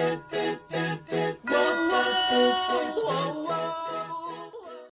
whoa, whoa, whoa.